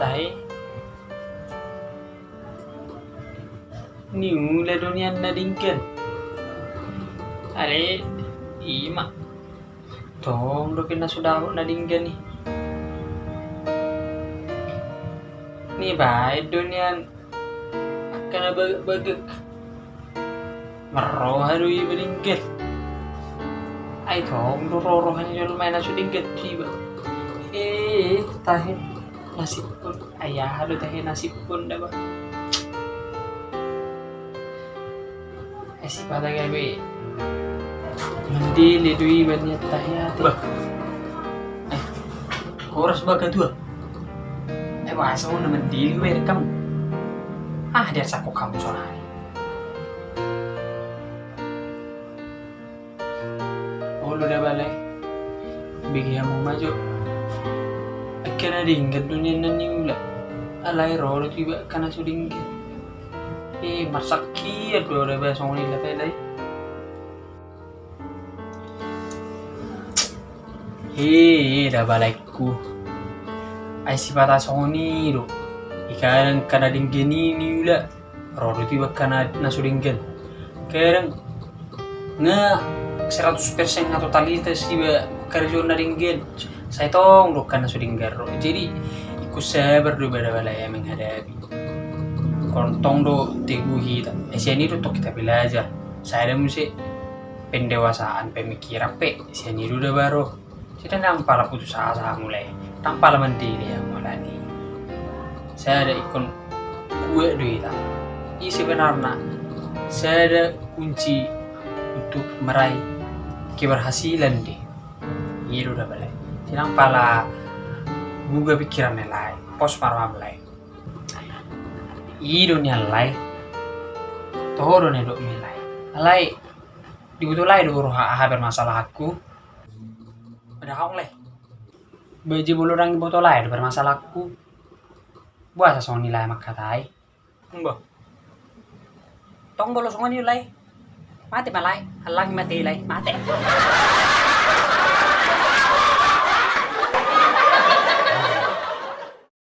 tahi niu le dunian na dingken ale ima tong do kena sudah na dingken ni ni baik dunian akan bagak marroh haru iba dingken ay tong do rorohan yung lumayan na sudingken tiba eh tahi nasib pun ayah halu tahi nasib pun dah ba eh si pada gabi mendili dui banyak tahi hati Bah. Eh, oras ba ka dua? eh masa mau mendili gue kamu ah dia saku kamu soalnya oh lu udah balik. Bigi kamu maju akhirnya dingin dunia nani ula alai rolo tiba karena su dingin eh masaki ya udah bahasa ngomong lah pelai Hei, dah balikku. Ai sifat asoni do. Ikan kana dingin ini ula. Rolo tiba kana nasu dingin. Kadang nga 100% nga totalitas tiba kerja na dingin. Saya tong do kana su dingin ro. Jadi ikut sabar do bada balaya menghadapi. Kontong do teguhi ta. Eh siani do tok kita belajar. Saya ada musik pendewasaan pemikiran pe siani do dah baru. Kita nampak lah putus asa mulai. Tanpa lah mandiri yang mulai. Saya ada ikon kue duit tak. Ini sebenarnya saya ada kunci untuk meraih keberhasilan deh. Iya udah balik. Tidak pala buka pikiran lain, pos marwah lain. Iya dunia lain. Toho dunia dok milai. Alai dibutuh lain dulu haber masalah aku. Ada hong leh. Baju bulu orang botol lain bermasalah aku. Buat sesuatu nilai makatai. Mbah, Tong bolos ngon nilai. Mati malai. Halang mati nilai. Mati.